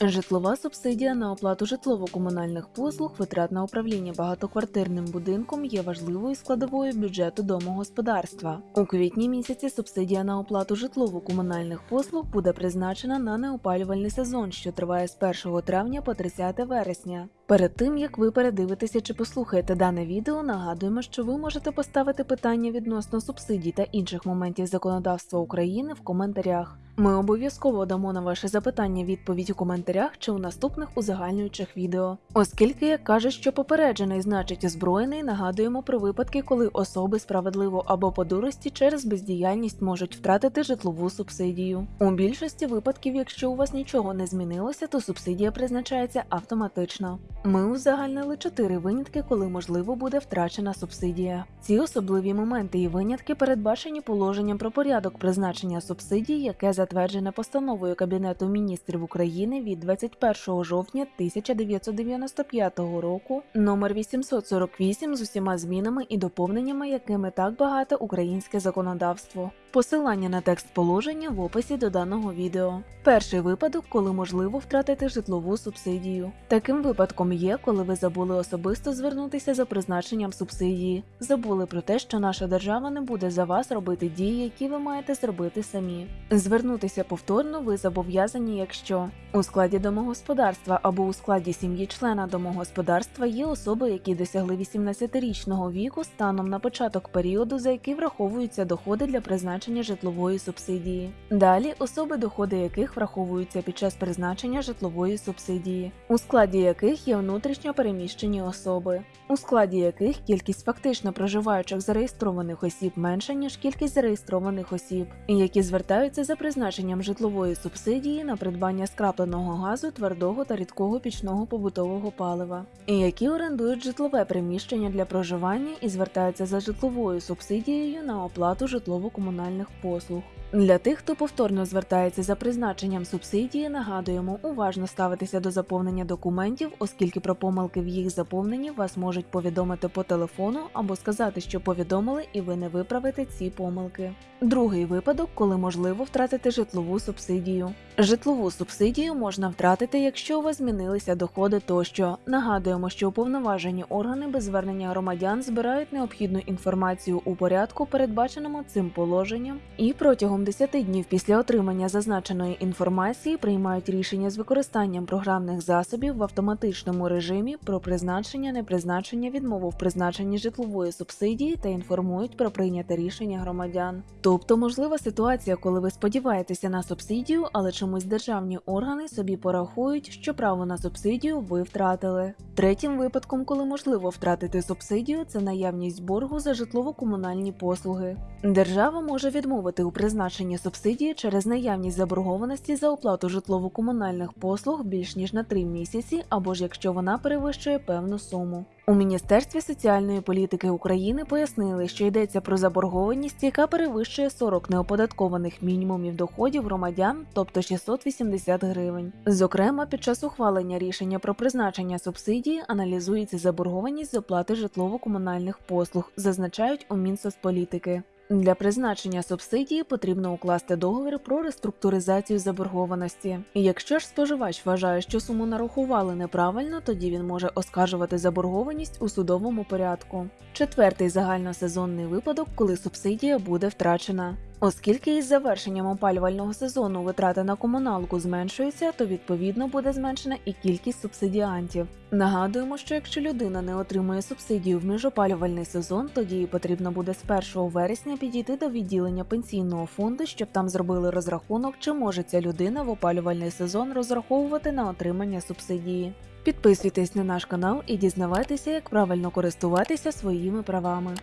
Житлова субсидія на оплату житлово-комунальних послуг, витрат на управління багатоквартирним будинком є важливою складовою бюджету домогосподарства. У квітні місяці субсидія на оплату житлово-комунальних послуг буде призначена на неопалювальний сезон, що триває з 1 травня по 30 вересня. Перед тим як ви передивитеся чи послухаєте дане відео, нагадуємо, що ви можете поставити питання відносно субсидій та інших моментів законодавства України в коментарях. Ми обов'язково дамо на ваше запитання відповідь у коментарях чи у наступних узагальнюючих відео. Оскільки, як кажуть, що попереджений значить озброєний, нагадуємо про випадки, коли особи справедливо або по дурості через бездіяльність можуть втратити житлову субсидію. У більшості випадків, якщо у вас нічого не змінилося, то субсидія призначається автоматично. Ми узагальнили чотири винятки, коли можливо буде втрачена субсидія. Ці особливі моменти і винятки передбачені положенням про порядок призначення субсидій, яке затверджене постановою Кабінету міністрів України від 21 жовтня 1995 року номер 848 з усіма змінами і доповненнями, якими так багато українське законодавство. Посилання на текст положення в описі до даного відео. Перший випадок, коли можливо втратити житлову субсидію. Таким випадком є, коли ви забули особисто звернутися за призначенням субсидії, забули про те, що наша держава не буде за вас робити дії, які ви маєте зробити самі. Звернутися повторно ви зобов'язані, якщо у складі домогосподарства або у складі сім'ї члена домогосподарства є особи, які досягли 18-річного віку станом на початок періоду, за який враховуються доходи для призначення житлової субсидії. Далі особи, доходи яких враховуються під час призначення житлової субсидії, у складі яких є внутрішньо переміщені особи, у складі яких кількість фактично проживаючих зареєстрованих осіб менша ніж кількість зареєстрованих осіб, які звертаються за призначенням житлової субсидії на придбання скрапленого газу, твердого та рідкого пічного побутового палива, і які орендують житлове приміщення для проживання і звертаються за житловою субсидією на оплату житлово-комунальних послуг. Для тих, хто повторно звертається за призначенням субсидії, нагадуємо уважно ставитися до заповнення документів, оскільки про помилки в їх заповненні вас можуть повідомити по телефону або сказати, що повідомили, і ви не виправите ці помилки. Другий випадок, коли можливо втратити житлову субсидію. Житлову субсидію можна втратити, якщо у вас змінилися доходи тощо. Нагадуємо, що уповноважені органи без звернення громадян збирають необхідну інформацію у порядку, передбаченому цим положенням, і протягом 10 днів після отримання зазначеної інформації приймають рішення з використанням програмних засобів в автоматичному режимі про призначення, непризначення, відмову в призначенні житлової субсидії та інформують про прийняте рішення громадян. Тобто можлива ситуація, коли ви сподіваєтеся на субсидію, але чомусь державні органи собі порахують, що право на субсидію ви втратили. Третім випадком, коли можливо втратити субсидію, це наявність боргу за житлово-комунальні послуги. Держава може відмовити у призначенні субсидії через наявність заборгованості за оплату житлово-комунальних послуг більш ніж на 3 місяці, або ж якщо вона перевищує певну суму. У Міністерстві соціальної політики України пояснили, що йдеться про заборгованість, яка перевищує 40 неоподаткованих мінімумів доходів громадян, тобто 680 гривень. Зокрема, під час ухвалення рішення про призначення субсидії аналізується заборгованість з оплати житлово-комунальних послуг, зазначають у Мінсоцполітики. Для призначення субсидії потрібно укласти договір про реструктуризацію заборгованості. Якщо ж споживач вважає, що суму нарахували неправильно, тоді він може оскаржувати заборгованість у судовому порядку. Четвертий загальносезонний випадок, коли субсидія буде втрачена. Оскільки із завершенням опалювального сезону витрати на комуналку зменшуються, то відповідно буде зменшена і кількість субсидіантів. Нагадуємо, що якщо людина не отримує субсидію в міжопалювальний сезон, тоді їй потрібно буде з 1 вересня підійти до відділення пенсійного фонду, щоб там зробили розрахунок, чи може ця людина в опалювальний сезон розраховувати на отримання субсидії. Підписуйтесь на наш канал і дізнавайтеся, як правильно користуватися своїми правами.